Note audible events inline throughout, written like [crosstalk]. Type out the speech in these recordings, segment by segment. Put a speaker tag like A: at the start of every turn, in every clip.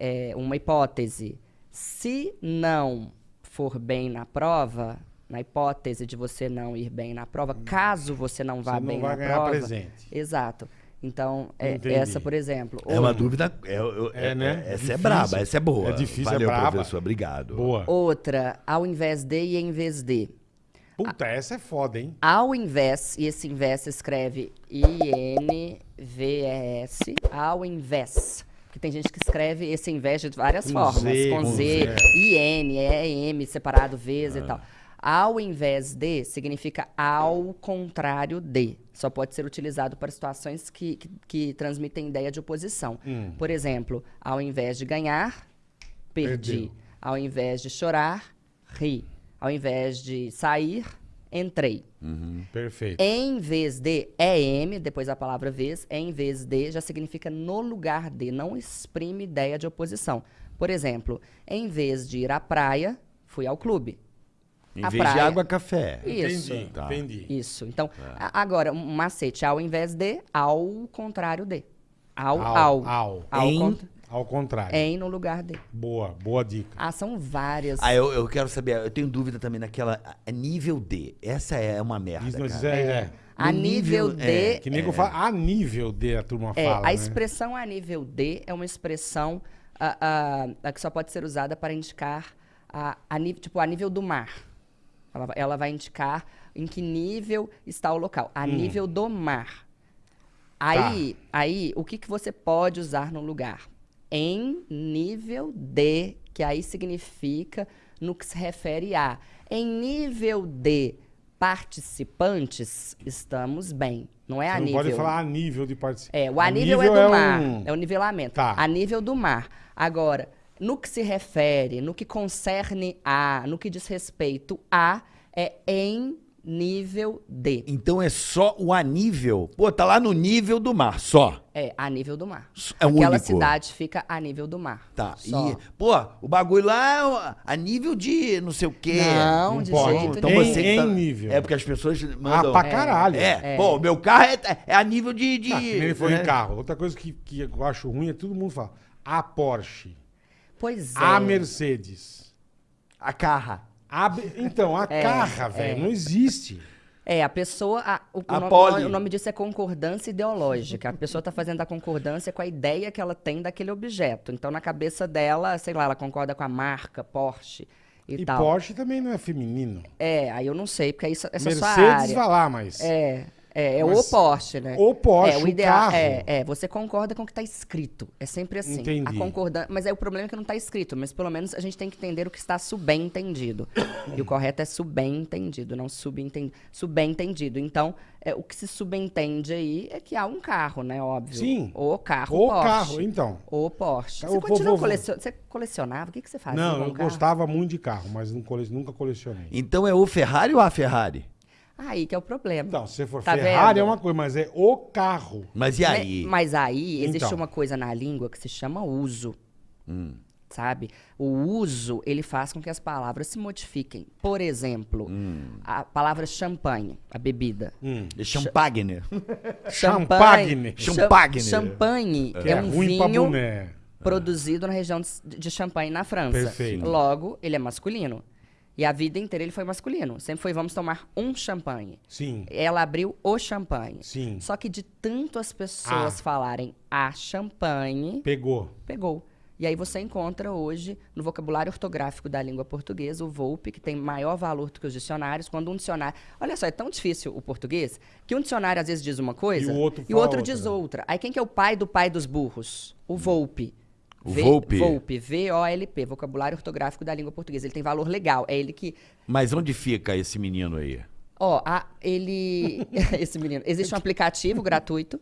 A: é, é, uma hipótese. Se não for bem na prova, na hipótese de você não ir bem na prova, caso você não vá
B: Você não
A: bem
B: vai
A: na
B: ganhar
A: prova.
B: presente.
A: Exato. Então, é, essa, por exemplo.
C: É
A: Ou-
C: uma dúvida. É, é,
B: É, né?
C: Essa
B: Difícil.
C: é braba, essa é boa.
B: É difícil, é
C: Valeu,
B: braba.
C: professor. Obrigado.
B: Boa.
A: Outra, ao invés de e em vez de.
B: Puta, essa é foda, hein?
A: Ao invés, e esse invés se escreve I-N-V-E-S, ao invés. Porque tem gente que escreve esse invés de várias
B: Com
A: formas.
B: Z,
A: com
B: com
A: Z,
B: Z.
A: I-N, E-M, separado, vezes e tal. Ao invés de significa ao contrário de. Só pode ser utilizado para situações que, que, que transmitem ideia de oposição.
B: Hum.
A: Por exemplo, ao invés de ganhar, perdi.
B: Perdeu.
A: Ao invés de chorar, ri. Ao invés de sair, entrei.
B: Perfeito.
A: Em vez de é M, depois a palavra vez, em vez de já significa no lugar de, não exprime ideia de oposição. Por exemplo, em vez de ir à praia, fui ao clube.
C: Em
A: A
C: vez de
A: praia.
C: água, café.
A: Isso.
B: Entendi,
C: Tá.
B: entendi.
A: Isso. Então, a- agora, um macete, ao invés de, ao contrário de. Ao,
B: Ao,
A: ao.
B: ao.
A: Ao
C: Em-
A: cont-
B: Ao contrário.
A: em no lugar de.
B: Boa, boa dica.
A: Ah, são várias.
C: Ah, eu, eu quero saber, eu tenho dúvida também naquela. a- nível D. Essa é uma merda.
B: Mas
C: cara.
B: é, é.
A: a
C: no
A: nível,
C: nível-
A: de.
C: é,
B: Que nego fala, a nível de a turma
A: É,
B: fala,
A: a
B: né?
A: expressão a nível D é uma expressão ah, ah, que só pode ser usada para indicar a, a tipo, a nível do mar. Ela, vai- ela vai indicar em que nível está o local. A nível do mar. Aí, aí o que, que você pode usar no lugar? Em nível de, que aí significa no que se refere a. Em nível de participantes, estamos bem. Não é
B: Você
A: a
B: não
A: nível.
B: pode falar a nível de participação.
A: É, o anível é do mar.
B: um-
A: É o nivelamento.
B: Tá.
A: A nível do mar. Agora, no que se refere, no que concerne a, no que diz respeito a, é em nível de.
C: Então é só o anível. Pô, tá lá no nível do mar, só.
A: É, a nível do mar.
C: É o
A: Aquela
C: único.
A: cidade fica a nível do mar.
C: Tá.
A: Só.
C: E, pô, o bagulho lá é a nível de não sei o quê.
A: Não,
B: Não
A: de
B: pode.
A: jeito
C: Então
B: Em-
C: você
B: em
C: tá-
B: nível.
C: É porque as pessoas mandam.
B: Ah, pra caralho.
C: É, pô, meu carro é, é a nível de. de
B: Ah, ele foi
C: né?
B: em carro. Outra coisa que, que eu acho ruim é todo mundo fala. A Porsche.
A: Pois é.
B: A Mercedes.
C: A carra.
B: Então, a
A: É,
B: carra, velho,
A: é.
B: não existe.
A: É, a pessoa. a- o,
C: A
A: o nome, o nome disso é concordância ideológica. A pessoa está fazendo a concordância com a ideia que ela tem daquele objeto. Então, na cabeça dela, sei lá, ela concorda com a marca Porsche e,
B: E
A: tal.
B: Porsche também não é feminino.
A: É, aí eu não sei, porque isso, essa é a sua
B: Mercedes
A: área.
B: vai lá, mas.
A: É, é, é o Porsche, né?
B: o Porsche,
A: é,
B: o
A: ideal,
B: carro.
A: É, é, você concorda com o que está escrito. É sempre assim.
B: Entendi.
A: A concordância, mas é o problema é que não está escrito. Mas pelo menos a gente tem que entender o que está subentendido. e o correto é subentendido, não subentendido. Subentendido. Então, é, o que se subentende aí é que há um carro, né? Óbvio.
B: Sim.
A: O carro
B: O
A: Porsche.
B: carro, então.
A: O Porsche. Você
B: vou-
A: continua
B: vou-
A: colecion... Você colecionava? O que, que você fazia
B: não,
A: com
B: eu
A: o carro?
B: gostava muito de carro, mas não cole- nunca colecionei.
C: Então é o Ferrari ou a Ferrari?
A: Aí que é o problema.
B: Então, se for
A: Tá
B: Ferrari
A: vendo?
B: é uma coisa, mas é o carro.
C: Mas e aí?
A: Né? Mas aí existe
B: Então.
A: uma coisa na língua que se chama uso.
C: Hum.
A: Sabe? O uso, ele faz com que as palavras se modifiquem. Por exemplo,
C: Hum.
A: a palavra champanhe, a bebida.
B: Hum.
C: É Champagne.
B: Champagne.
A: Cham-
C: Champagne.
A: Champanhe
B: Que
A: é,
B: é,
A: um vinho
B: boné.
A: produzido na região de, de Champagne, na França.
B: Perfeito.
A: Logo, ele é masculino. E a vida inteira ele foi masculino. Sempre foi, vamos tomar um champanhe.
B: Sim.
A: Ela abriu o champanhe.
B: Sim.
A: Só que de tanto as pessoas
B: Ah.
A: falarem a champanhe,
B: Pegou.
A: pegou. E aí você encontra hoje, no vocabulário ortográfico da língua portuguesa, o VOLPE, que tem maior valor do que os dicionários. Quando um dicionário... Olha só, é tão difícil o português, que um dicionário às vezes diz uma coisa
B: E o outro
A: e o outro diz outra. Aí quem que é o pai do pai dos burros? O VOLPE.
C: O
A: V-
C: Volpe.
A: VOLPE, V-O-L-P, vocabulário ortográfico da língua portuguesa. Ele tem valor legal. É ele que
C: Mas onde fica esse menino aí?
A: Ó, a- ele. [laughs] Esse menino. Existe um aplicativo gratuito.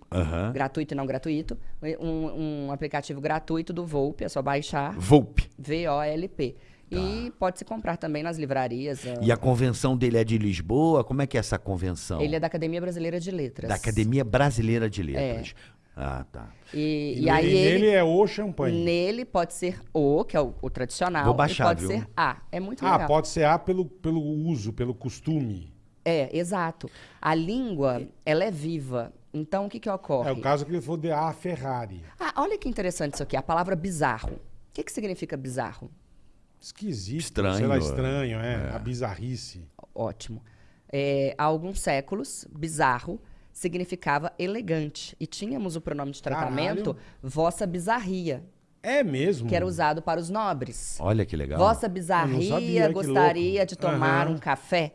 A: Gratuito e não gratuito. Um, um aplicativo gratuito do Volpe, é só baixar.
C: Volpe.
A: V-O-L-P. E pode se comprar também nas livrarias. ó.
C: E a convenção dele é de Lisboa? Como é que é essa convenção?
A: Ele é da Academia Brasileira de Letras.
C: Da Academia Brasileira de Letras. Ah, tá.
A: E,
B: E,
A: e aí
B: nele
A: ele.
B: é o champanhe.
A: Nele pode ser o, que é o, o tradicional.
C: Vou baixar,
A: e pode
C: viu?
A: ser a. É muito
B: Ah,
A: legal.
B: pode ser A pelo, pelo uso, pelo costume.
A: É, exato. A língua, ela é viva. Então, o que que ocorre?
B: É o caso que ele falou de A Ferrari.
A: Ah, olha que interessante isso aqui, a palavra bizarro. O que, que significa bizarro?
B: Esquisito.
C: Estranho,
B: Sei lá,
C: é.
B: estranho, é. A bizarrice.
A: Ótimo. É, há alguns séculos, bizarro significava elegante. E tínhamos o pronome de tratamento vossa bizarria,
B: É mesmo?
A: que era usado para os nobres.
C: Olha que legal.
A: Vossa bizarria
B: sabia, que
A: gostaria de tomar
B: Aham.
A: um café.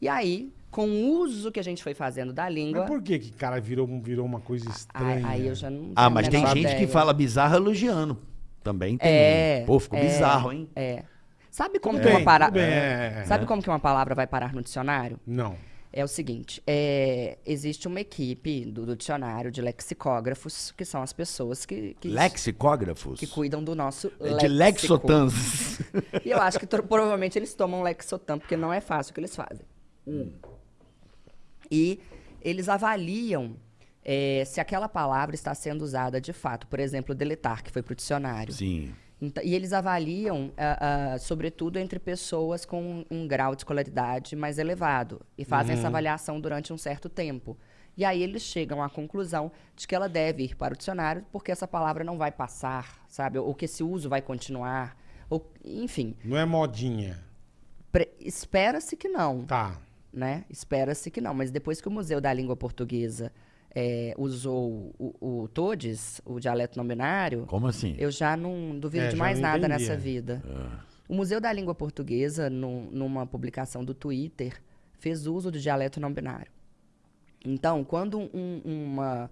A: E aí, com o uso que a gente foi fazendo da língua.
B: Mas por que que cara virou, virou uma coisa
A: Aí,
B: estranha?
A: aí eu já não.
C: Ah, mas tem gente que
A: ideia.
C: fala bizarro elogiando. Também tem.
A: É.
C: Pô, ficou
A: é,
C: bizarro, hein?
A: É. Sabe como que uma
B: bem, bem, é, é.
A: Sabe como que uma palavra vai parar no dicionário?
B: Não.
A: É o seguinte, é, existe uma equipe do, do dicionário de lexicógrafos, que são as pessoas que, que,
C: Lexicógrafos.
A: que cuidam do nosso
C: É de lexotans. [laughs]
A: E eu acho que provavelmente eles tomam Lexotan, porque não é fácil o que eles fazem. E eles avaliam é, se aquela palavra está sendo usada de fato. Por exemplo, deletar, que foi para o dicionário.
C: Sim.
A: E eles avaliam, ah, ah, sobretudo, entre pessoas com um, um grau de escolaridade mais elevado. E fazem essa avaliação durante um certo tempo. E aí eles chegam à conclusão de que ela deve ir para o dicionário, porque essa palavra não vai passar, sabe? Ou que esse uso vai continuar. Ou, enfim,
B: Não é modinha.
A: espera-se que não
B: Tá.
A: né? Espera-se que não, mas depois que o Museu da Língua Portuguesa eh, usou o, o TODES, o dialeto não binário,
C: Como assim?
A: eu já não duvido
B: É,
A: de mais nada
B: entendi,
A: nessa
B: é.
A: vida. O Museu da Língua Portuguesa, num- numa publicação do Twitter, fez uso do dialeto não binário. Então, quando um- uma,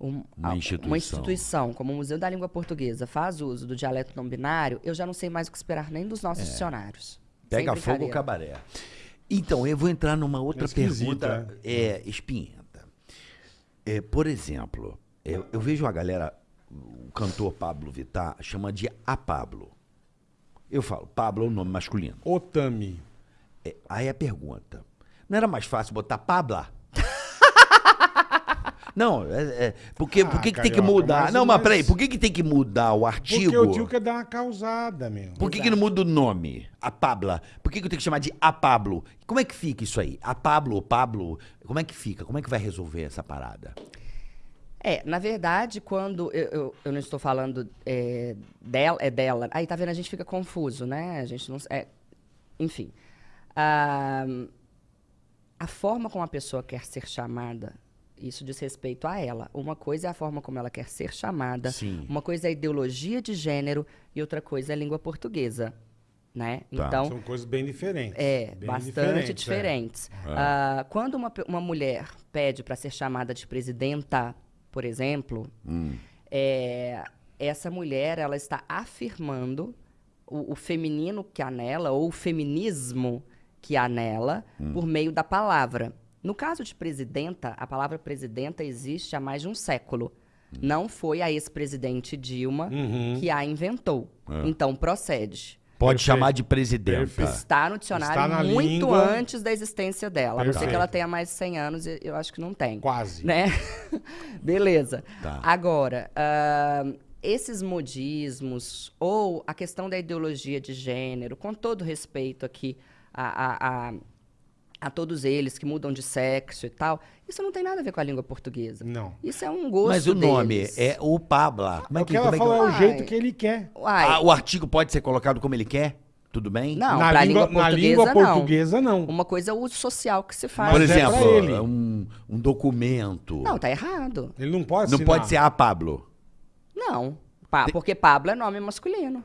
A: um-
C: Uma instituição.
A: instituição como o Museu da Língua Portuguesa faz uso do dialeto não binário, eu já não sei mais o que esperar nem dos nossos dicionários. Sem
C: Pega fogo o cabaré. Então, eu vou entrar numa outra
B: É
C: pergunta é, espinhenta. É, por exemplo, eu, eu vejo a galera, o cantor Pablo Vittar, chama de A Pablo. Eu falo, Pablo é o nome masculino.
B: Otami.
C: É, aí a pergunta: não era mais fácil botar Pabla? Não, é, é, porque,
B: Ah,
C: por que, que tem que mudar?
B: mas-
C: não, mas
B: mas-
C: peraí, por que, que tem que mudar o artigo?
B: Porque o tio quer dar uma causada, meu.
C: Por que, que não muda o nome? A Pabla. Por que, que eu tenho que chamar de A Pablo? Como é que fica isso aí? A Pablo, o Pablo, como é que fica? Como é que vai resolver essa parada?
A: É, na verdade, quando eu, eu, eu não estou falando é, dela, é dela. Aí, tá vendo? A gente fica confuso, né? A gente não. É, enfim. Ah, a forma como a pessoa quer ser chamada, isso diz respeito a ela. Uma coisa é a forma como ela quer ser chamada,
C: Sim.
A: uma coisa é a ideologia de gênero e outra coisa é a língua portuguesa. Né?
C: Tá.
A: Então,
B: São coisas bem diferentes.
A: é,
B: Bem
A: bastante
B: diferentes,
A: diferentes. Ah, quando uma, uma mulher pede para ser chamada de presidenta, por exemplo, é, essa mulher ela está afirmando o, o feminino que há nela, ou o feminismo que há nela, por meio da palavra. No caso de presidenta, a palavra presidenta existe há mais de um século. Não foi a ex-presidente Dilma
B: Uhum.
A: que a inventou. Então, procede.
C: Pode
B: Perfeito.
C: chamar de presidenta.
B: Perfeito.
A: Está no dicionário
B: Está
A: muito
B: língua.
A: antes da existência dela. A não ser
B: Perfeito.
A: que ela tenha mais de 100 anos, e eu acho que não tem.
B: Quase.
A: Né? [laughs] Beleza.
C: Tá.
A: Agora, ahn, esses modismos ou a questão da ideologia de gênero, com todo respeito aqui a, a, a, a todos eles que mudam de sexo e tal, isso não tem nada a ver com a língua portuguesa.
B: Não.
A: Isso é um gosto
C: Mas o nome
A: deles.
C: é o Pabla. Como
B: É
C: é
B: o
C: que,
B: que ela
C: como é que-
B: é o jeito que ele quer.
A: Uai,
C: Ah, o artigo pode ser colocado como ele quer? Tudo bem?
A: Não,
B: na língua,
A: língua
B: na
A: portuguesa,
B: língua
A: não.
B: portuguesa, não.
A: uma coisa é o uso social que se faz.
C: Por
B: é
C: exemplo,
B: ele.
C: um, um documento.
A: Não, tá errado.
B: Ele não pode
C: Não
B: assinar.
C: pode ser a Pablo.
A: Não. Pa- porque Pablo é nome masculino.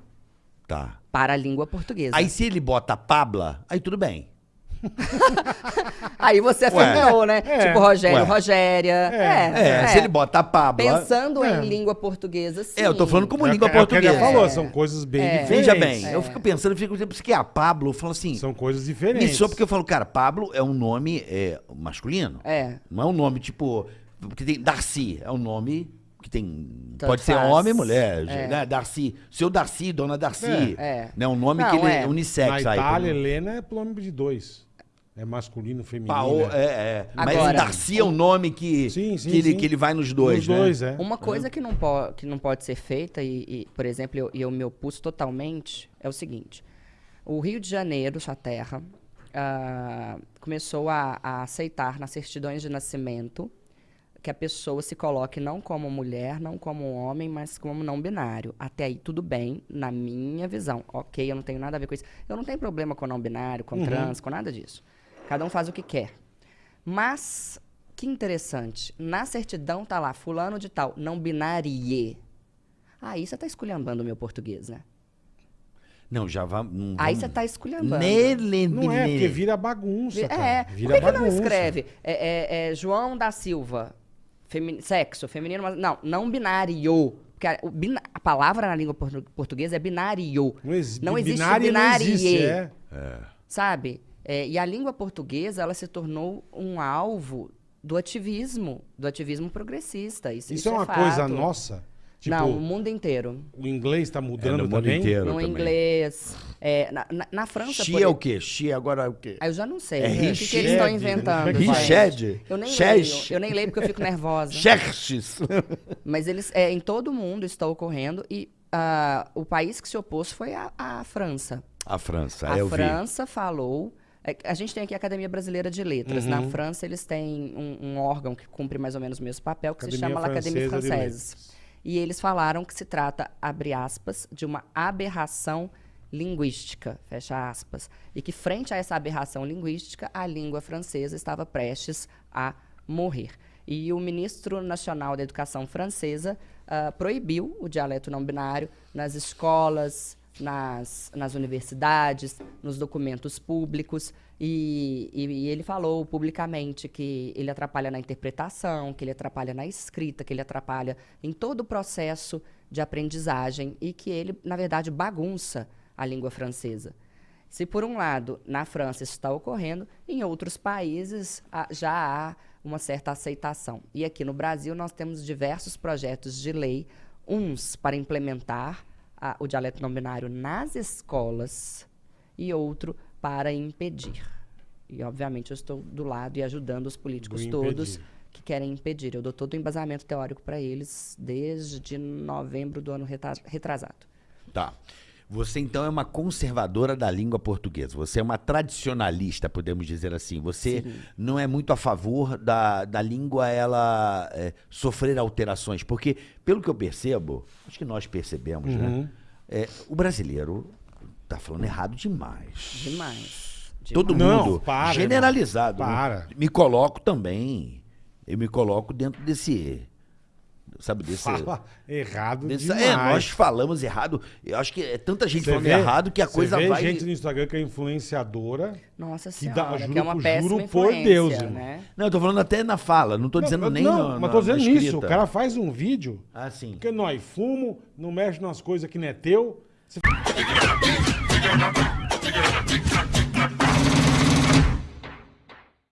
C: Tá.
A: Para a língua portuguesa.
C: Aí se ele bota Pabla, aí tudo bem. [laughs]
A: Aí você afirmou, né?
B: É.
A: Tipo Rogério,
C: Ué.
A: Rogéria. É.
C: É, se ele bota Pabla.
A: Pensando
B: É.
A: em língua portuguesa, sim.
C: É, eu tô falando como
B: É
C: língua
B: é o que ele
C: portuguesa.
B: falou, são coisas bem diferentes.
C: Veja bem, eu fico pensando, eu fico isso que é a Pablo, eu falo assim.
B: São coisas diferentes.
C: soa porque eu falo, cara, Pablo é um nome é, masculino.
A: É.
C: Não é um nome tipo. Porque tem Darcy, é um nome que tem.
A: Tanto
C: pode ser
A: faz.
C: homem e mulher.
A: É.
C: né? Darcy. Seu Darcy, dona Darcy.
A: É, é.
C: Né? Um nome
A: Não,
C: que ele
A: é.
C: é unissex.
B: Na
C: aí,
B: Itália, Helena é nome de dois. É masculino, feminino.
C: Paolo,
B: né?
C: é, é. Mas
A: Agora-
C: Darcy é um nome que,
B: Sim, sim,
C: que, ele,
B: sim.
C: que ele vai nos dois,
B: Os
C: né?
B: dois, é.
A: Uma coisa que não, po que não pode ser feita, e, e, por exemplo, eu, e eu me opus totalmente, é o seguinte. O Rio de Janeiro, sua terra, ah, começou a, a aceitar nas certidões de nascimento que a pessoa se coloque não como mulher, não como homem, mas como não binário. Até aí tudo bem, na minha visão. Ok, eu não tenho nada a ver com isso. Eu não tenho problema com não binário, com trans, com nada disso. Cada um faz o que quer. Mas, que interessante, na certidão tá lá, fulano de tal, não binárie. Aí você tá esculhambando o meu português, né?
C: Não, já vamos. não
A: Aí você tá esculhambando.
C: Nele,
B: Não é, porque vira bagunça,
A: É,
B: cara.
A: por
B: Vira
A: que, que não
B: bagunça.
A: escreve é, é, é, João da Silva, femi- sexo, feminino, mas não, não binário. Porque a, a palavra na língua portu- portuguesa é binário.
B: Não, exi-
A: Não existe
B: binário não existe, é.
A: Sabe? É, e a língua portuguesa, ela se tornou um alvo do ativismo, do ativismo progressista. Isso,
B: Isso é uma coisa
A: fato.
B: nossa. Tipo,
A: não, o mundo inteiro.
B: o inglês tá
C: É,
B: mudando
C: no mundo
B: também.
C: inteiro
A: No
C: também.
A: inglês. é, na, na, na França,
C: Xi
A: por
C: é o quê? Xi agora é o quê?
A: Ah, eu já não sei.
C: É
A: o que, que eles estão
B: né?
A: inventando?
B: É?
C: Richard?
A: Eu nem
C: Xerxes?
A: leio. Eu nem leio porque eu fico nervosa. [laughs]
C: Xerxes. [laughs]
A: Mas eles, é, em todo o mundo está ocorrendo e ah, o país que se opôs foi a, a França.
C: A França,
A: a
C: eu vi.
A: França falou. É, a gente tem aqui a Academia Brasileira de Letras.
B: Uhum.
A: Na França, eles têm um, um órgão que cumpre mais ou menos o mesmo papel, que se
B: Academia
A: chama La Académie
B: Francesa
A: Française. E eles falaram que se trata, abre aspas, de uma aberração linguística, fecha aspas. E que, frente a essa aberração linguística, a língua francesa estava prestes a morrer. E o ministro nacional da Educação francesa ah, proibiu o dialeto não binário nas escolas, nas, nas universidades, nos documentos públicos. E, e- e ele falou publicamente que ele atrapalha na interpretação, que ele atrapalha na escrita, que ele atrapalha em todo o processo de aprendizagem e que ele, na verdade, bagunça a língua francesa. Se, por um lado, na França isso está ocorrendo, em outros países já há uma certa aceitação. E aqui no Brasil nós temos diversos projetos de lei, uns para implementar ah, o dialeto não binário nas escolas e outro para impedir. E, obviamente, eu estou do lado e ajudando os políticos
B: Do
A: todos que querem impedir. Eu dou todo o embasamento teórico para eles desde novembro do ano retrasado.
C: Tá. Você então é uma conservadora da língua portuguesa. Você é uma tradicionalista, podemos dizer assim. Você não é muito a favor da, da língua ela é, sofrer alterações, porque pelo que eu percebo, acho que nós percebemos,
B: Uhum.
C: né? É, o brasileiro tá falando errado demais.
A: Demais.
C: Todo
B: Não,
C: mundo
B: para,
C: generalizado. né?
B: Para.
C: Me coloco também. Eu me coloco dentro desse, sabe desse
B: Fala errado
C: Desse-
B: demais.
C: é, nós falamos errado. Eu acho que é tanta gente
B: Você
C: falando
B: vê-
C: errado que a coisa
B: vê
C: vai.
B: gente no Instagram que é influenciadora.
A: Nossa
B: Que dá-
A: senhora, que,
B: juro
A: é uma
B: por-
A: péssima
B: juro por Deus, irmão.
A: né?
C: Não, eu tô falando até na fala, não tô dizendo
B: não,
C: nem
B: não,
C: na,
B: mas tô dizendo isso. O cara faz um vídeo
C: Ah, sim.
B: que nós fumo, não mexe nas coisas que não é teu. Você